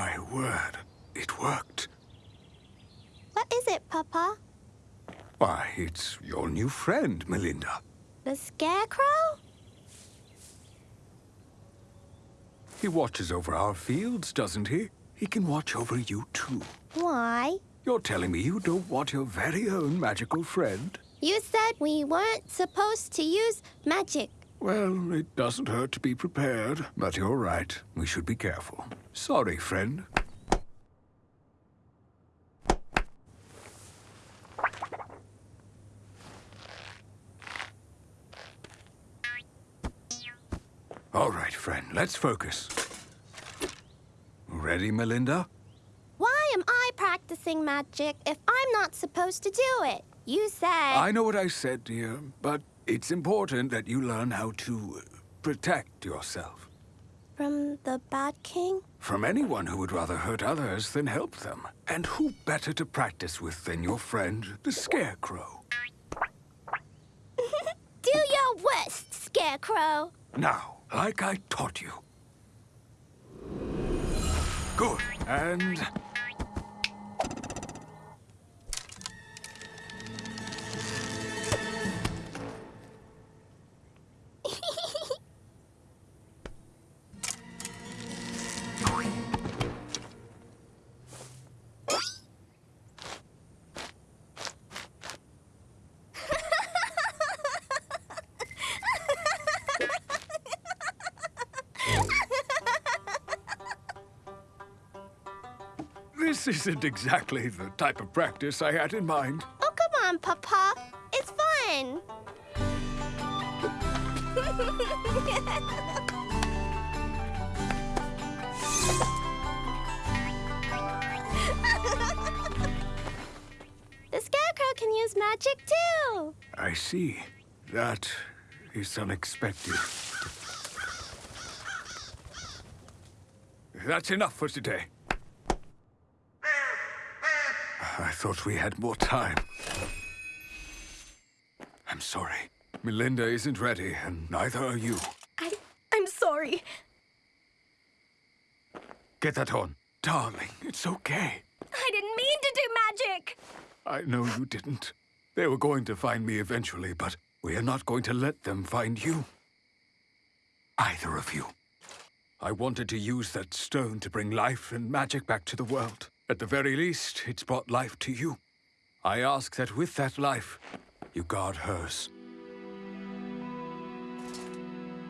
My word, it worked. What is it, Papa? Why, it's your new friend, Melinda. The Scarecrow? He watches over our fields, doesn't he? He can watch over you, too. Why? You're telling me you don't want your very own magical friend? You said we weren't supposed to use magic. Well, it doesn't hurt to be prepared, but you're right. We should be careful. Sorry, friend. All right, friend, let's focus. Ready, Melinda? Why am I practicing magic if I'm not supposed to do it? You said... I know what I said, dear, but it's important that you learn how to protect yourself. From the Bad King? From anyone who would rather hurt others than help them. And who better to practice with than your friend, the Scarecrow? do your worst, Scarecrow. Now, like I taught you. Good. And... This isn't exactly the type of practice I had in mind. Oh, come on, Papa. It's fun. the Scarecrow can use magic, too. I see. That is unexpected. That's enough for today. I thought we had more time. I'm sorry. Melinda isn't ready, and neither are you. I... I'm sorry. Get that on. Darling, it's okay. I didn't mean to do magic! I know you didn't. They were going to find me eventually, but we are not going to let them find you. Either of you. I wanted to use that stone to bring life and magic back to the world. At the very least, it's brought life to you. I ask that with that life, you guard hers.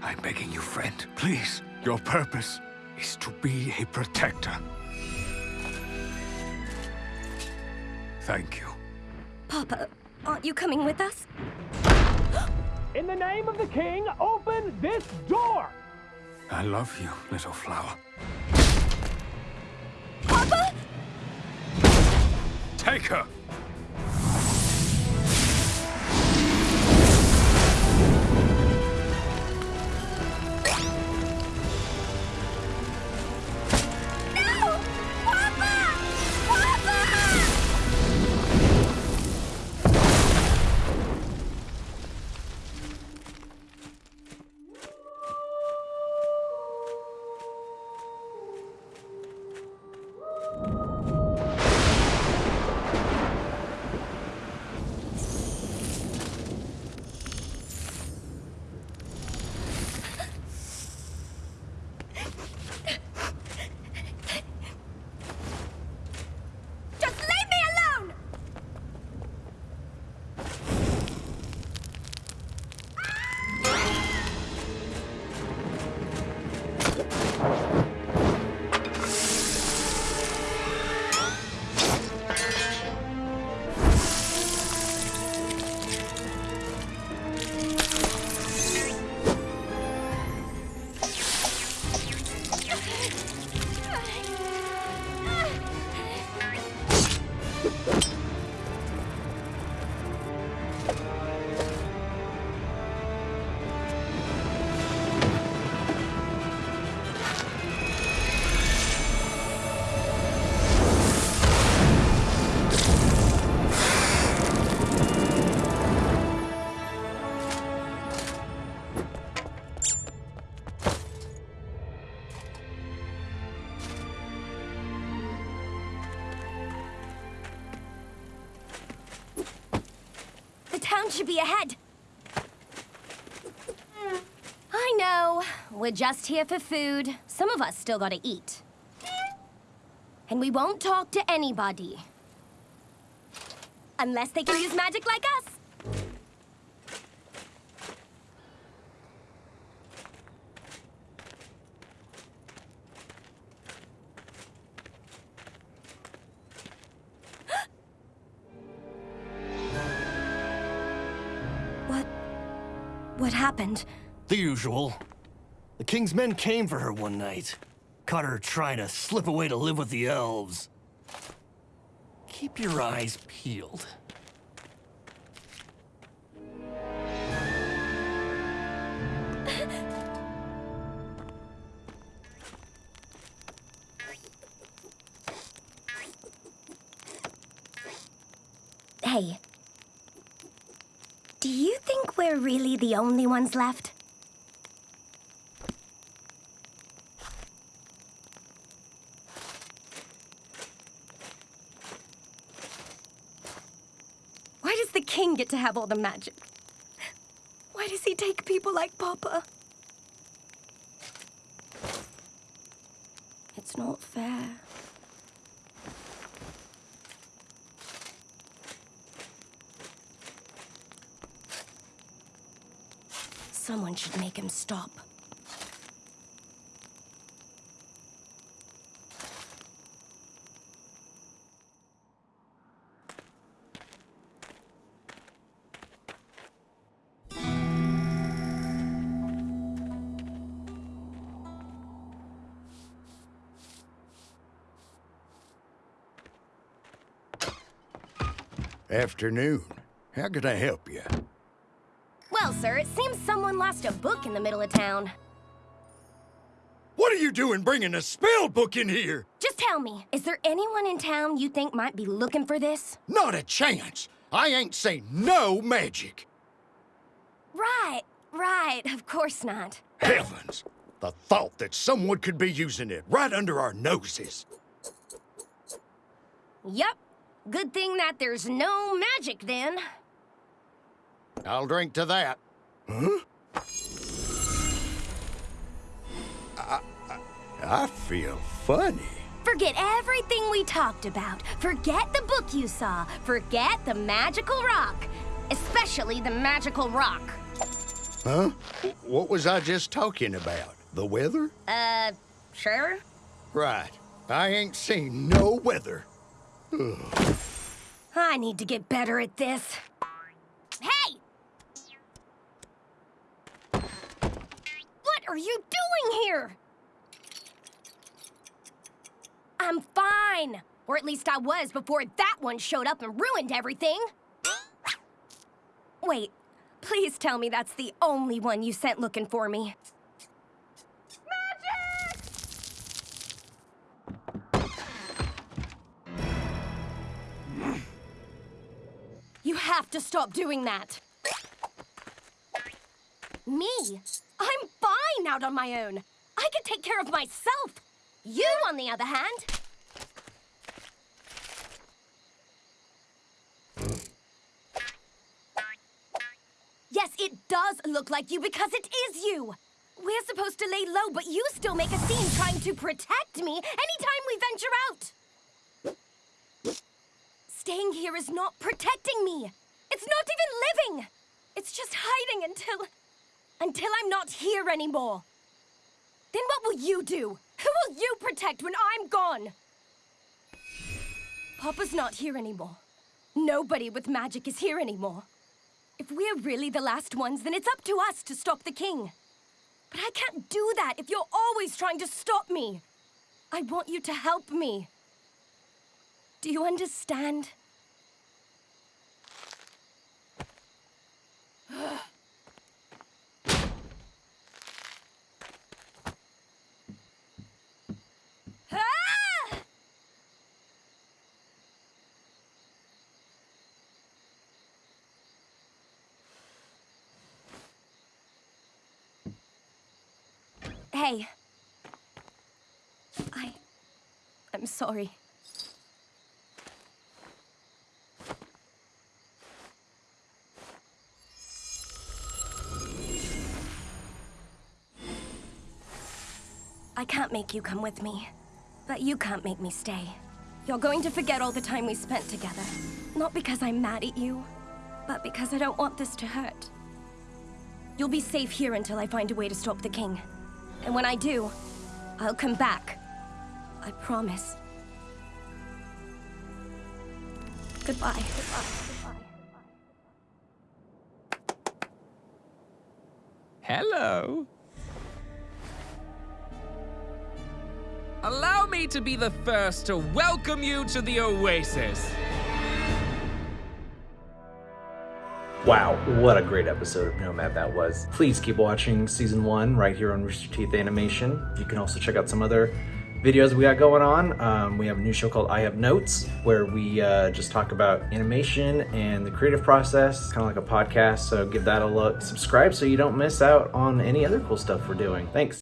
I'm begging you, friend, please. Your purpose is to be a protector. Thank you. Papa, aren't you coming with us? In the name of the king, open this door! I love you, little flower. Papa? Take her! Town should be ahead. I know. We're just here for food. Some of us still gotta eat. And we won't talk to anybody. Unless they can use magic like us. What happened? The usual. The king's men came for her one night. Caught her trying to slip away to live with the elves. Keep your eyes peeled. The only ones left? Why does the king get to have all the magic? Why does he take people like Papa? It's not fair. Someone should make him stop. Afternoon. How can I help you? Sir, it seems someone lost a book in the middle of town. What are you doing bringing a spell book in here? Just tell me, is there anyone in town you think might be looking for this? Not a chance. I ain't seen no magic. Right, right, of course not. Heavens! The thought that someone could be using it right under our noses. Yep. Good thing that there's no magic then. I'll drink to that. Huh? I, I, I feel funny. Forget everything we talked about. Forget the book you saw. Forget the magical rock. Especially the magical rock. Huh? What was I just talking about? The weather? Uh, sure? Right. I ain't seen no weather. I need to get better at this. Hey! What are you doing here? I'm fine. Or at least I was before that one showed up and ruined everything. Wait, please tell me that's the only one you sent looking for me. Magic! You have to stop doing that. Me? I'm fine out on my own. I can take care of myself. You, on the other hand... Yes, it does look like you because it is you. We're supposed to lay low, but you still make a scene trying to protect me anytime we venture out. Staying here is not protecting me. It's not even living. It's just hiding until... until I'm not here anymore. Then what will you do? Who will you protect when I'm gone? Papa's not here anymore. Nobody with magic is here anymore. If we're really the last ones, then it's up to us to stop the king. But I can't do that if you're always trying to stop me. I want you to help me. Do you understand? Hey. I... I'm sorry. I can't make you come with me, but you can't make me stay. You're going to forget all the time we spent together. Not because I'm mad at you, but because I don't want this to hurt. You'll be safe here until I find a way to stop the king. And when I do, I'll come back. I promise. Goodbye. Goodbye. Hello. Allow me to be the first to welcome you to the Oasis. Wow, what a great episode of Nomad that was. Please keep watching season one right here on Rooster Teeth Animation. You can also check out some other videos we got going on. Um, we have a new show called I Have Notes where we uh, just talk about animation and the creative process, kind of like a podcast. So give that a look. Subscribe so you don't miss out on any other cool stuff we're doing. Thanks.